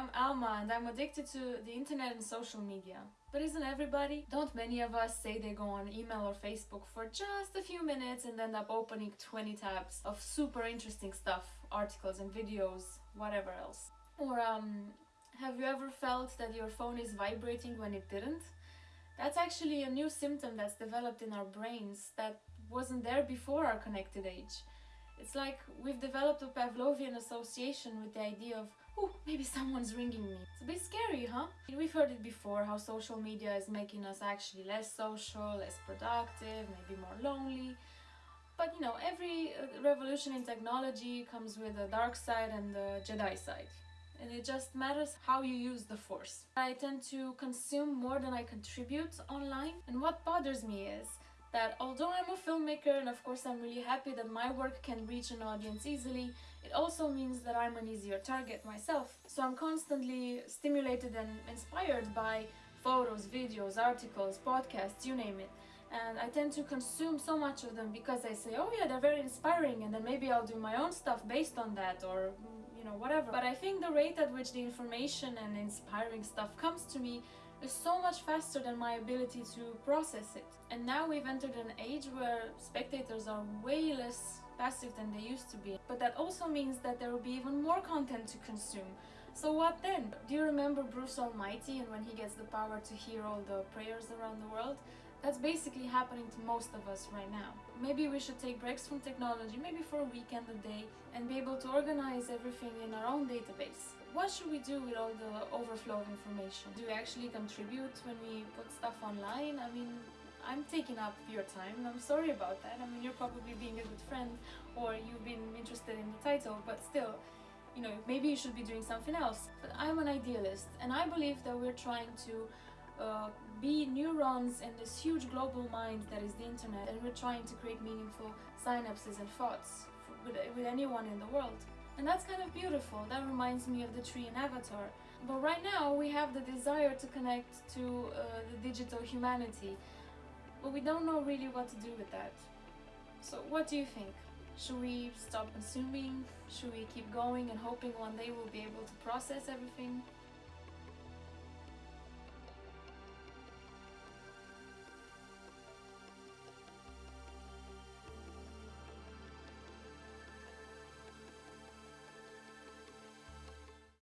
I'm Alma and I'm addicted to the internet and social media. But isn't everybody? Don't many of us say they go on email or Facebook for just a few minutes and end up opening 20 tabs of super interesting stuff, articles and videos, whatever else? Or um, have you ever felt that your phone is vibrating when it didn't? That's actually a new symptom that's developed in our brains that wasn't there before our connected age. It's like we've developed a Pavlovian association with the idea of, oh, maybe someone's ringing me. It's a bit scary, huh? We've heard it before, how social media is making us actually less social, less productive, maybe more lonely. But you know, every uh, revolution in technology comes with a dark side and a Jedi side. And it just matters how you use the force. I tend to consume more than I contribute online. And what bothers me is that although I'm a filmmaker and of course I'm really happy that my work can reach an audience easily, it also means that I'm an easier target myself. So I'm constantly stimulated and inspired by photos, videos, articles, podcasts, you name it. And I tend to consume so much of them because I say, oh yeah, they're very inspiring and then maybe I'll do my own stuff based on that or you know, whatever. But I think the rate at which the information and inspiring stuff comes to me is so much faster than my ability to process it. And now we've entered an age where spectators are way less passive than they used to be. But that also means that there will be even more content to consume. So what then? Do you remember Bruce Almighty and when he gets the power to hear all the prayers around the world? That's basically happening to most of us right now. Maybe we should take breaks from technology, maybe for a weekend, a day, and be able to organize everything in our own database. What should we do with all the overflow of information? Do we actually contribute when we put stuff online? I mean, I'm taking up your time and I'm sorry about that. I mean, you're probably being a good friend or you've been interested in the title, but still, you know, maybe you should be doing something else. But I'm an idealist and I believe that we're trying to uh, be neurons in this huge global mind that is the internet and we're trying to create meaningful synapses and thoughts with, with anyone in the world. And that's kind of beautiful, that reminds me of the tree in Avatar. But right now we have the desire to connect to uh, the digital humanity, but we don't know really what to do with that. So what do you think? Should we stop consuming? Should we keep going and hoping one day we'll be able to process everything?